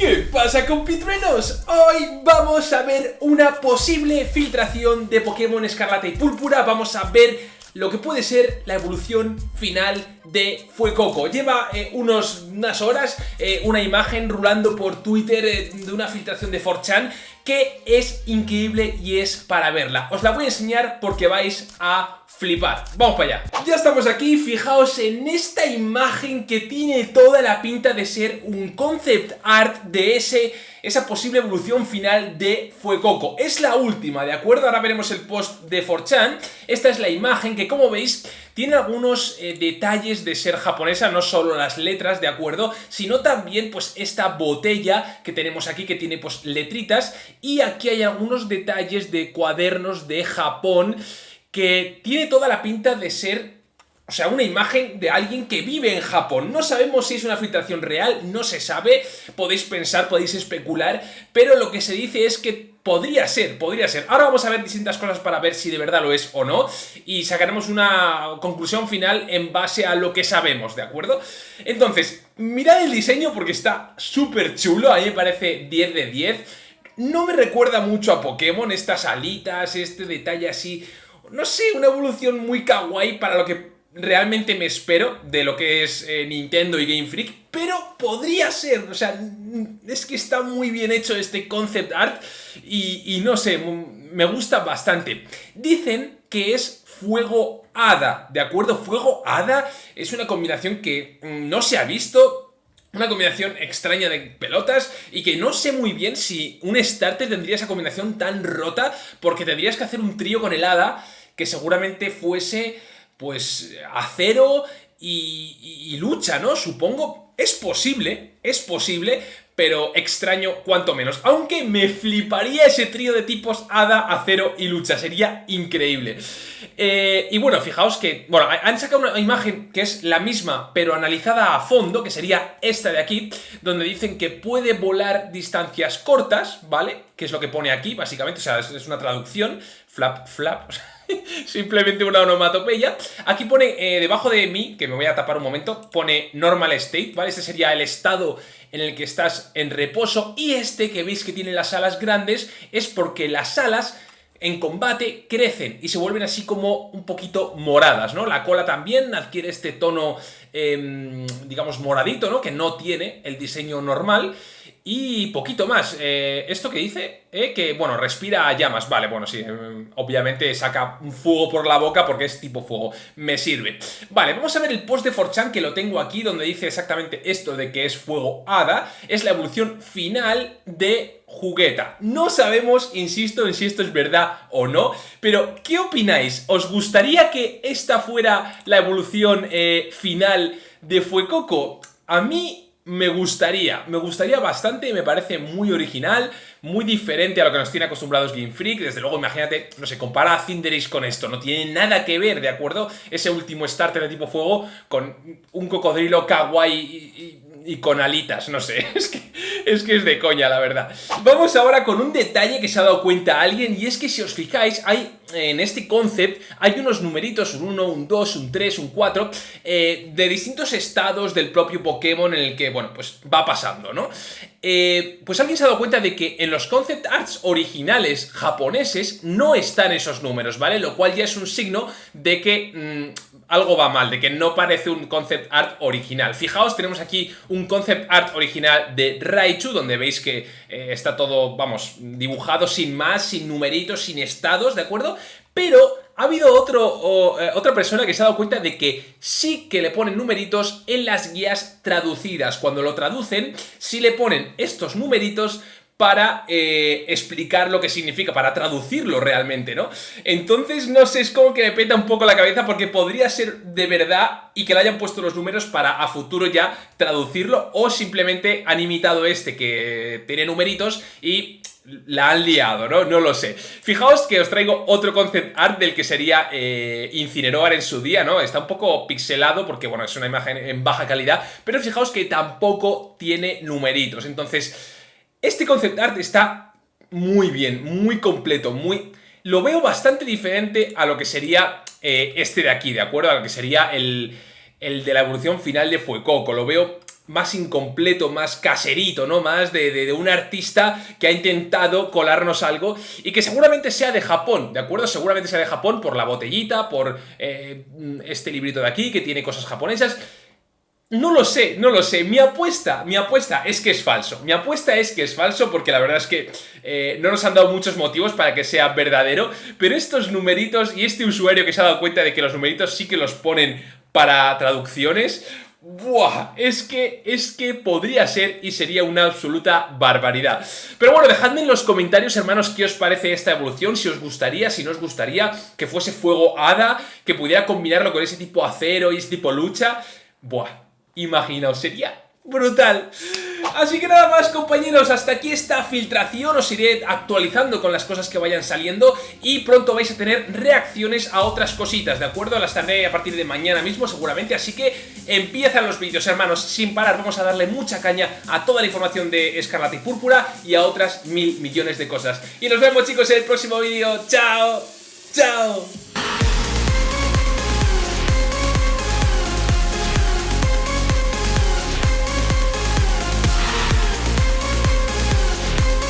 ¿Qué pasa compitruenos? Hoy vamos a ver una posible filtración de Pokémon Escarlata y Púrpura, vamos a ver lo que puede ser la evolución final de Fuecoco. Lleva eh, unos, unas horas eh, una imagen rulando por Twitter eh, de una filtración de 4chan que es increíble y es para verla. Os la voy a enseñar porque vais a flipar. Vamos para allá. Ya estamos aquí, fijaos en esta imagen que tiene toda la pinta de ser un concept art de ese, esa posible evolución final de Fuecoco. Es la última, ¿de acuerdo? Ahora veremos el post de 4chan. Esta es la imagen que, como veis, tiene algunos eh, detalles de ser japonesa, no solo las letras, ¿de acuerdo? Sino también, pues, esta botella que tenemos aquí, que tiene, pues, letritas. Y aquí hay algunos detalles de cuadernos de Japón que tiene toda la pinta de ser o sea, una imagen de alguien que vive en Japón. No sabemos si es una filtración real, no se sabe, podéis pensar, podéis especular, pero lo que se dice es que podría ser, podría ser. Ahora vamos a ver distintas cosas para ver si de verdad lo es o no, y sacaremos una conclusión final en base a lo que sabemos, ¿de acuerdo? Entonces, mirad el diseño porque está súper chulo, a mí me parece 10 de 10. No me recuerda mucho a Pokémon, estas alitas, este detalle así no sé, una evolución muy kawaii para lo que realmente me espero de lo que es eh, Nintendo y Game Freak, pero podría ser, o sea, es que está muy bien hecho este concept art y, no sé, me gusta bastante. Dicen que es fuego hada, ¿de acuerdo? Fuego hada es una combinación que mm, no se ha visto, una combinación extraña de pelotas y que no sé muy bien si un starter tendría esa combinación tan rota porque tendrías que hacer un trío con el hada que seguramente fuese pues acero y, lucha, ¿no? Supongo, es posible, es posible, pero extraño cuanto menos. Aunque me fliparía ese trío de tipos Hada, Acero y Lucha, sería increíble. Eh, y bueno, fijaos que, bueno, han sacado una imagen que es la misma, pero analizada a fondo, que sería esta de aquí, donde dicen que puede volar distancias cortas, ¿vale? Que es lo que pone aquí, básicamente, o sea, es, una traducción, flap, flap, simplemente una onomatopeya. Aquí pone, eh, debajo de mí, que me voy a tapar un momento, pone normal state, ¿vale? Este sería el estado en el que estás en reposo y este que veis que tiene las alas grandes es porque las alas en combate crecen y se vuelven así como un poquito moradas, ¿no? La cola también adquiere este tono, em, digamos, moradito, ¿no? Que no tiene el diseño normal y poquito más. Eh, ¿Esto que dice? Eh, que, bueno, respira llamas. Vale, bueno, sí. Eh, obviamente saca un fuego por la boca porque es tipo fuego. Me sirve. Vale, vamos a ver el post de 4chan que lo tengo aquí donde dice exactamente esto de que es fuego hada. Es la evolución final de jugueta. No sabemos, insisto, en si esto es verdad o no, pero ¿qué opináis? ¿Os gustaría que esta fuera la evolución final de Fuecoco? A mí me gustaría, me gustaría bastante y me parece muy original, muy diferente a lo que nos tiene acostumbrados Game Freak, desde luego imagínate, no sé, compara a Cinderace con esto, no tiene nada que ver, ¿de acuerdo? Ese último starter de tipo fuego con un cocodrilo kawaii y, con alitas, no sé, es que, es que es de coña la verdad. Vamos ahora con un detalle que se ha dado cuenta alguien y es que si os fijáis hay en este concept hay unos numeritos, un 1, un 2, un 3, un 4, eh, de distintos estados del propio Pokémon en el que, bueno, pues va pasando, ¿no? Eh, pues alguien se ha dado cuenta de que en los concept arts originales japoneses no están esos números, ¿vale? Lo cual ya es un signo de que mm, algo va mal, de que no parece un concept art original. Fijaos, tenemos aquí un concept art original de Raichu, donde veis que eh, está todo, vamos, dibujado sin más, sin numeritos, sin estados, ¿de acuerdo? Pero ha habido otro, eh, otra persona que se ha dado cuenta de que sí que le ponen numeritos en las guías traducidas. Cuando lo traducen, sí le ponen estos numeritos para eh, explicar lo que significa, para traducirlo realmente, ¿no? Entonces, no sé, es como que me peta un poco la cabeza porque podría ser de verdad y que le hayan puesto los números para a futuro ya traducirlo o simplemente han imitado este que tiene numeritos y la han liado, ¿no? No lo sé. Fijaos que os traigo otro concept art del que sería eh, Incineroar en su día, ¿no? Está un poco pixelado porque, bueno, es una imagen en baja calidad, pero fijaos que tampoco tiene numeritos. Entonces, este concept art está muy bien, muy completo, muy... Lo veo bastante diferente a lo que sería eh, este de aquí, ¿de acuerdo? A lo que sería el, el de la evolución final de Fuecoco. Lo veo más incompleto, más caserito, ¿no? Más de, un artista que ha intentado colarnos algo y que seguramente sea de Japón, ¿de acuerdo? Seguramente sea de Japón por la botellita, por eh, este librito de aquí que tiene cosas japonesas. No lo sé, no lo sé. Mi apuesta, mi apuesta es que es falso. Mi apuesta es que es falso porque la verdad es que eh, no nos han dado muchos motivos para que sea verdadero, pero estos numeritos y este usuario que se ha dado cuenta de que los numeritos sí que los ponen para traducciones, ¡Buah! Es que, es que podría ser y sería una absoluta barbaridad. Pero bueno, dejadme en los comentarios, hermanos, qué os parece esta evolución, si os gustaría, si no os gustaría que fuese fuego hada, que pudiera combinarlo con ese tipo acero y ese tipo lucha. Buah, imaginaos, sería brutal. Así que nada más compañeros, hasta aquí esta filtración, os iré actualizando con las cosas que vayan saliendo y pronto vais a tener reacciones a otras cositas, ¿de acuerdo? Las tarde a partir de mañana mismo seguramente, así que empiezan los vídeos hermanos, sin parar, vamos a darle mucha caña a toda la información de Escarlata y Púrpura y a otras mil millones de cosas. Y nos vemos chicos en el próximo vídeo, ¡chao! ¡Chao!